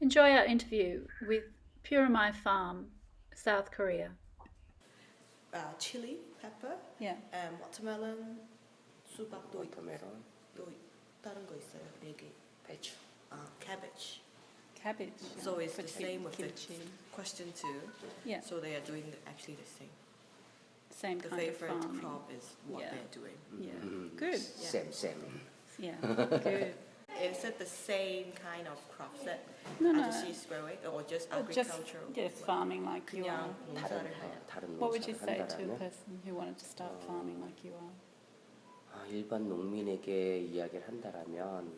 Enjoy our interview with Purimai Farm, South Korea. uh, chili pepper, Yeah. and watermelon, 수박도 있고 워터멜론, 또 다른 거 있어요. 네 개. 배추. Uh, cabbage. Cabbage. So it's for the kim- same with the kimchi. question two. Yeah. So they are doing the, actually the same. Same The kind of favorite farming. crop is what Yeah. they're doing. Yeah. 음, Good. 쌤, 쌤. Yeah. Good. Is it the same kind of crops that No, no. Ajaxi's growing, or just Or just agricultural? yeah, farming like you are. 다른, 어. 다른 What would you say to a person who wanted to start farming like you are? 아, 일반 농민에게 이야기를 한다라면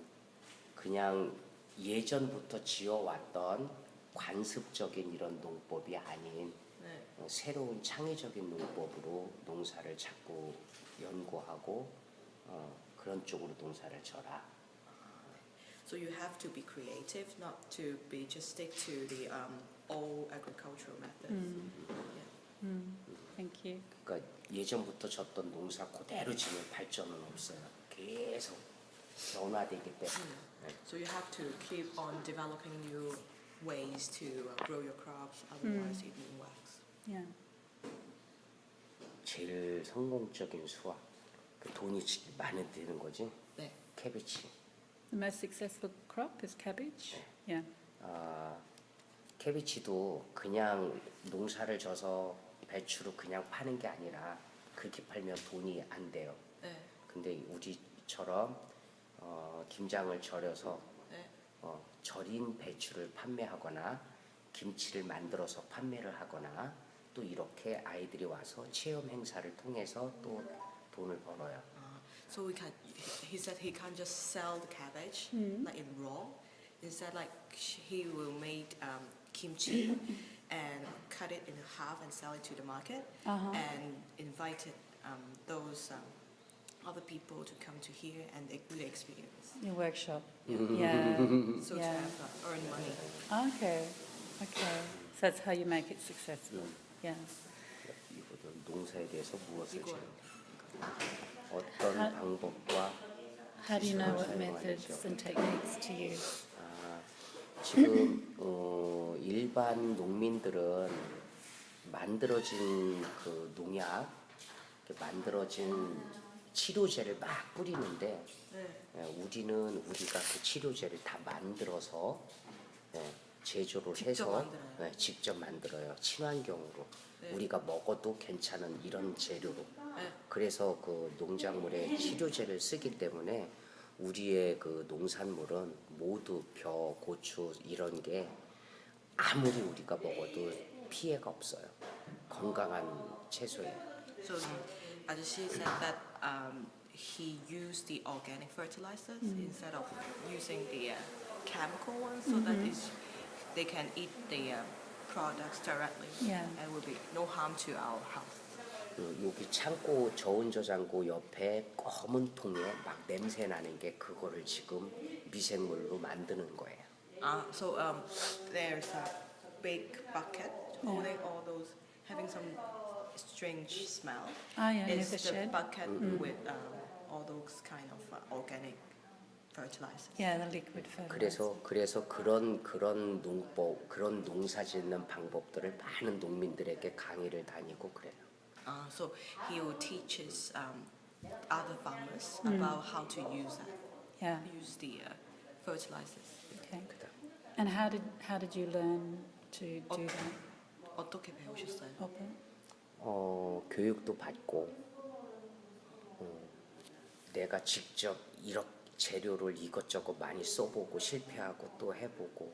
그냥 예전부터 지어왔던 관습적인 이런 농법이 아닌 네. 어, 새로운 창의적인 농법으로 농사를 자꾸 연구하고 어, 그런 쪽으로 농사를 져라. So you have to be creative, not to be just stick to the um, old agricultural methods. Mm. Yeah. Mm. Thank you. 그러니까 예전부터 졌던 농사 그대로 지면 발전은 없어요. 계속 변화되기 때문에. 네. So you have to keep on developing new ways to uh, grow your crops, otherwise it won't wax. Yeah. 제일 성공적인 수확, 그 돈이 지- 많이 드는 거지. 네. 캐비치. The most successful crop is cabbage. Yeah. 아, 캐비치도 그냥 농사를 져서 배추로 그냥 파는 게 아니라 그렇게 팔면 돈이 안 돼요. 네. 근데 우리처럼 어, 김장을 절여서 네. 어, 절인 배추를 판매하거나 김치를 만들어서 판매를 하거나 또 이렇게 아이들이 와서 체험 행사를 통해서 또 돈을 벌어요. Uh, so we can. He said he can't just sell the cabbage like in raw. Instead, like sh- he will make um, kimchi and cut it in half and sell it to the market Uh-huh. and invited um, those um, other people to come to here and they do the experience. Your workshop. Yeah. So Yeah. to have uh, earn money. Okay. Okay. So that's how you make it successful. Yeah. 이거는 농사에 대해서 무엇을 이거. 방법과 How do you know what methods and techniques to use? 아, 지금 어, 일반 농민들은 만들어진 그 농약, 만들어진 치료제를 막 뿌리는데 네. 예, 우리는 우리가 그 치료제를 다 만들어서 예, 제조를 직접 해서 만들어요. 예, 직접 만들어요 친환경으로 네. 우리가 먹어도 괜찮은 이런 재료로 네. 그래서 그 농작물에 치료제를 쓰기 때문에 우리의 그 농산물은 모두 벼, 고추 이런 게 아무리 우리가 먹어도 피해가 없어요. 건강한 채소예요. So said that um, he used the organic fertilizers instead of using the uh, chemical ones, so that it's, they can eat the uh, products directly, Yeah. and will be no harm to our health. 그 여기 창고 저온 저장고 옆에 검은 통에 막 냄새 나는 게 그거를 지금 미생물로 만드는 거예요. Uh, so um, there's a big bucket holding all those, having some strange smell. Oh yeah, It's never the shed. bucket with um, all those kind of uh, organic fertilizers. Yeah, the liquid fertilizer. 그래서 그래서 그런 그런 농법 그런 농사 짓는 방법들을 많은 농민들에게 강의를 다니고 그래요. Uh, so he will teach his um, other farmers about how to use that, Yeah. use the uh, fertilizers. Okay. And how did how did you learn to do that? 어떻게 배우셨어요? 어, 교육도 받고 어, 내가 직접 이렇게 재료를 이것저것 많이 써보고 실패하고 또 해보고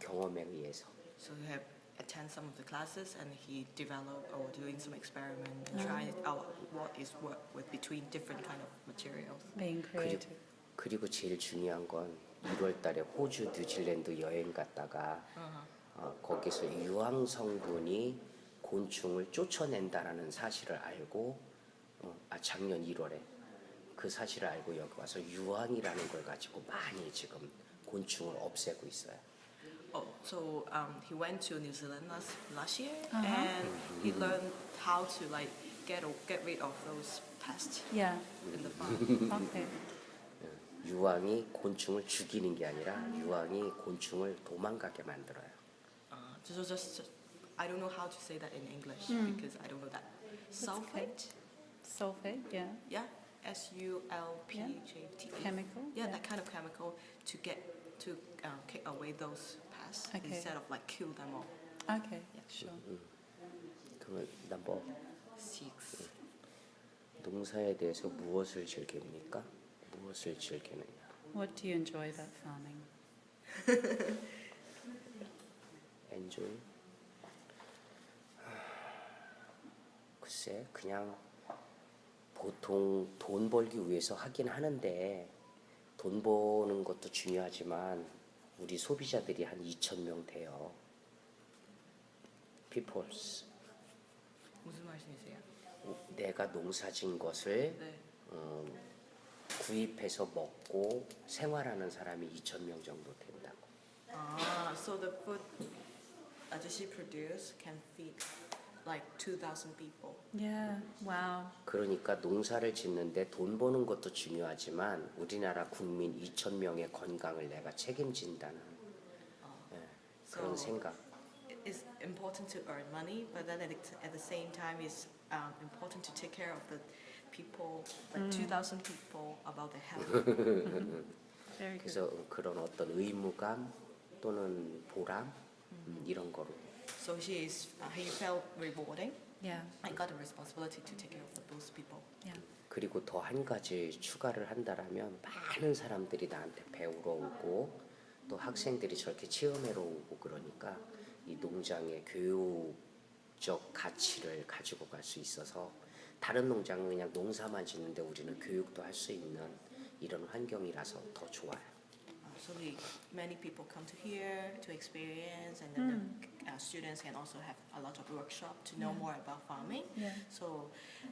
경험에 의해서 So he have attend some of the classes and he developed or doing some experiment and trying out what is what with between different kind of materials. Being 그리고, creative. 그리고 제일 중요한 건 1월 달에 호주 뉴질랜드 여행 갔다가 어, 거기서 유황 성분이 곤충을 쫓아낸다라는 사실을 알고 어, 아 작년 1월에 그 사실을 알고 여기 와서 유황이라는 걸 가지고 많이 지금 곤충을 없애고 있어요. Oh, so um, he went to New Zealand last last year Uh-huh. and he learned how to like get get rid of those pests Yeah. in the farm. Okay. 유황이 곤충을 죽이는 게 아니라 유황이 곤충을 도망가게 만들어요. Uh, so just, I don't know how to say that in English because I don't know that. Sulfate? Sulfate, yeah. Yeah, S U L P H A T E. Chemical. Yeah, that kind of chemical to get to uh, kick away those pests Okay. instead of like kill them all. Okay, sure. 그러면 넘버 Six. 농사에 대해서 무엇을 즐깁니까? 무엇을 즐기느냐? What do you enjoy about farming? 엔조이? 글쎄 그냥 보통 돈 벌기 위해서 하긴 하는데 돈 버는 것도 중요하지만 우리 소비자들이 한 2천 명 돼요. peoples 무슨 말씀이세요? 내가 농사진 것을 네. 어, 구입해서 먹고 생활하는 사람이 2천 명 정도 된다고. Ah, so the food 아저씨 produce can feed like 2,000 people. Yeah, wow. 그러니까 농사를 짓는데 돈 버는 것도 중요하지만 우리나라 국민 2천 명의 건강을 내가 책임진다는 예, 그런 So- 생각. It's important to earn money, but then at the, at the same time, it's um, important to take care of the people, like 2,000 people, about their health. Very good. 그래서 그런 어떤 의무감 또는 보람 음, 이런 거로 so he is, uh, he felt rewarding. Yeah, I got a responsibility to take care of those people. yeah. 그리고 더 한 가지 추가를 한다라면 많은 사람들이 나한테 배우러 오고 또 학생들이 저렇게 체험하러 오고 그러니까 이 농장의 교육적 가치를 가지고 갈 수 있어서 다른 농장은 그냥 농사만 짓는데 우리는 교육도 할 수 있는 이런 환경이라서 더 좋아요. Uh, so we, many people come to here to experience, and then the uh, students can also have a lot of workshop to know Yeah. more about farming. Yeah. So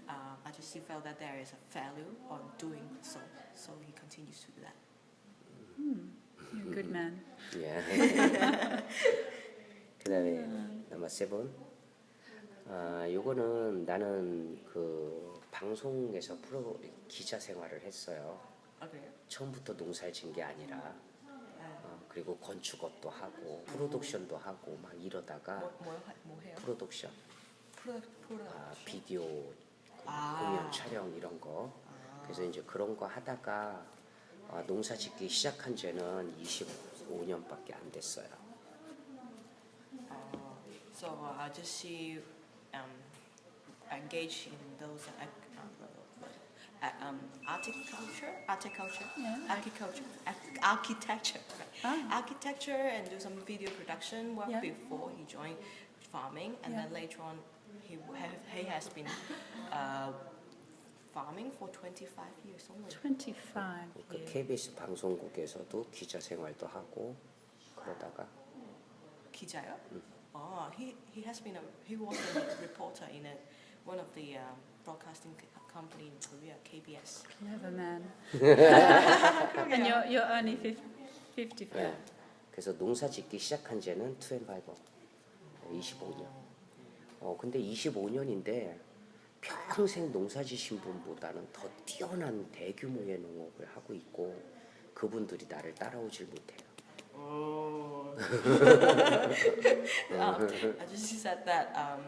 uh, I just felt that there is a value on doing so. So he continues to do that. You're a good man. 예. 그다음에 넘버 세븐. 아, 요거는 나는 그 방송에서 프로 기자 생활을 했어요. Okay. 처음부터 농사를 진 게 아니라 어, 그리고 건축업도 하고 프로덕션도 하고 막 이러다가 뭐, 뭐, 뭐 해요? 프로덕션, 프로, 프로. 아, 비디오 아. 공연 촬영 이런 거. 그래서 이제 그런 거 하다가 아, 농사 짓기 시작한 지는 25년밖에 안 됐어요. Uh, so uh, I just see um, engage in those uh, ac- uh, uh, um, horticulture, horticulture, Yeah. agriculture, ac- architecture, right? Ah. architecture, and do some video production work Yeah. before he joined farming, and Yeah. then later on he have, he has been uh, farming for 25 years only. 25 그 years. KBS 방송국에서도 기자 생활도 하고 그러다가 기자요? Oh, he, he has been a he was a reporter in a, one of the um, broadcasting c- company in Korea, KBS. Clever man. and you're, you're only 50, 54. 예. 그래서 농사 짓기 시작한 지는 25, 25년. 어 근데 25년인데 평생 농사 지신 분보다는 더 뛰어난 대규모의 농업을 하고 있고 그분들이 나를 따라오질 못해요. um, I just said that um,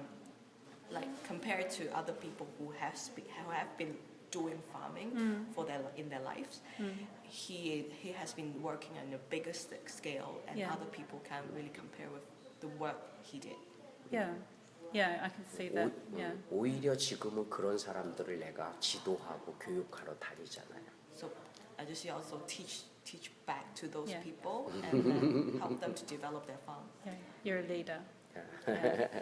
like compared to other people who have spe- who have been doing farming for their in their lives, he he has been working on a bigger st- scale, and Yeah. other people can't really compare with the work he did. Yeah, yeah, I can see that. 오, Yeah. 오히려 지금은 그런 사람들을 내가 지도하고 교육하러 다니잖아요. So I just also teach teach back to those Yeah. people and then help them to develop their farm. Yeah, you're a leader. Yeah.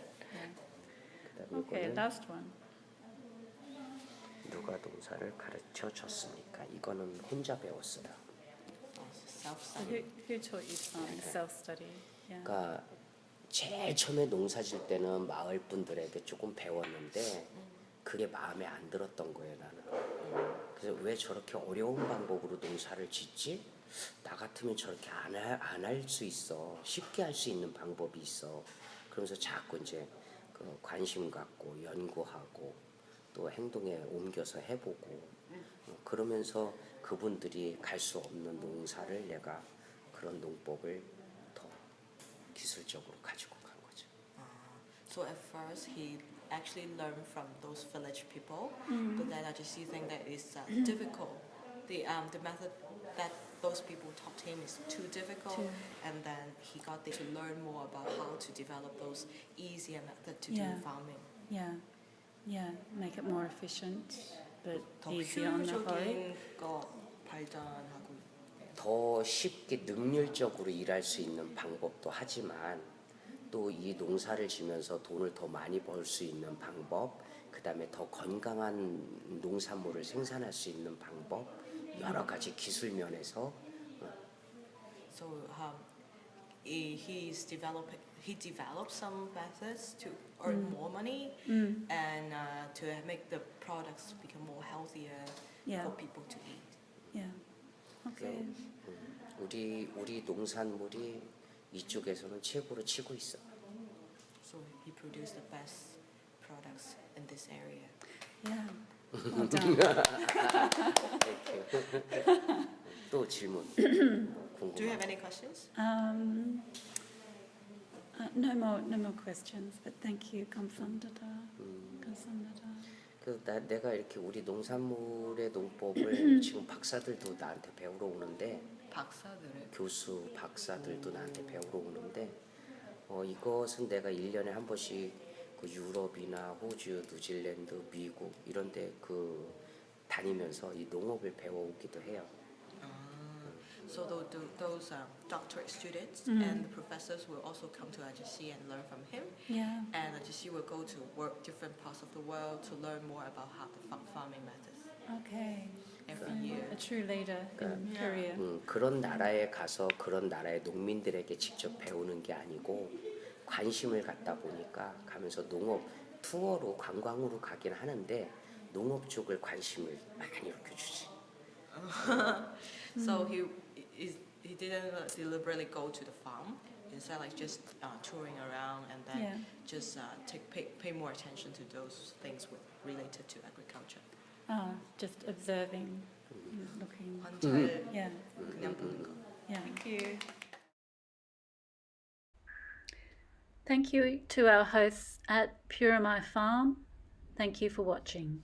Okay, last one. 누가 농사를 가르쳐 줬습니까? 이거는 혼자 배웠어요. Who, who taught you farming? Self-study. Yeah. 그러니까 제일 처음에 농사 질 때는 마을 분들에게 조금 배웠는데 그게 마음에 안 들었던 거예요 나는. 그래서 왜 저렇게 어려운 방법으로 농사를 짓지? 나 같으면 저렇게 안 할 수 있어. 쉽게 할 수 있는 방법이 있어. 그러면서 자꾸 이제 그 관심 갖고 연구하고 또 행동에 옮겨서 해보고 어, 그러면서 그분들이 갈 수 없는 농사를 내가 그런 농법을 더 기술적으로 가지고 간 거죠. So at first he actually learned from those village people, but then I just see think that it's uh, difficult. The um the method that those people taught him is too difficult, Too- and then he got to learn more about how to develop those easier method to Yeah. do farming. Yeah, yeah, make it more efficient, but 더 easy on the body. 발전하고 더 쉽게 능률적으로 일할 수 있는 방법도 하지만 또 이 농사를 지면서 돈을 더 많이 벌 수 있는 방법, 그 다음에 더 건강한 농산물을 생산할 수 있는 방법, 여러 가지 기술 면에서 So um, he, he's developing. He developed some methods to earn more money Mm, and uh, to make the products become more healthier yeah, for people to eat. yeah. Okay. 음, 우리 우리 농산물이 이쪽에서는 최고로 치고 있어. So he produced the best products in this area. Yeah. 또 질문 Do you have any questions? Um, uh, no more, no more questions. But thank you, 감사합니다. 감사합니다. 그 나, 내가 이렇게 우리 농산물의 농법을 지금 박사들도 나한테 배우러 오는데 박사들을 교수 박사들도 나한테 배우러 오는데 어, 이것은 내가 1년에 한 번씩 그 유럽이나 호주, 뉴질랜드, 미국 이런 데그 다니면서 이 농업을 배워오기도 해요. So those, those um, doctorate students Mm. and the professors will also come to IGC and learn from him. Yeah. And IGC will go to work different parts of the world to learn more about how the fa- farming methods Okay. every year. a true leader in. Korea. 음, 그런 나라에 가서 그런 나라의 농민들에게 직접 배우는 게 아니고 관심을 갖다 보니까 가면서 농업 투어로 관광으로 가긴 하는데 농업 쪽을 관심을 많이 이렇게 주지. So he is he didn't uh, deliberately go to the farm. Instead, like just uh, touring around and then Yeah. just uh, take pay, pay more attention to those things with, related to agriculture. Ah, just observing, looking. 관찰 Yeah. 그냥 보는 거. Yeah. Thank you. Thank you to our hosts at Purimai Farm. Thank you for watching.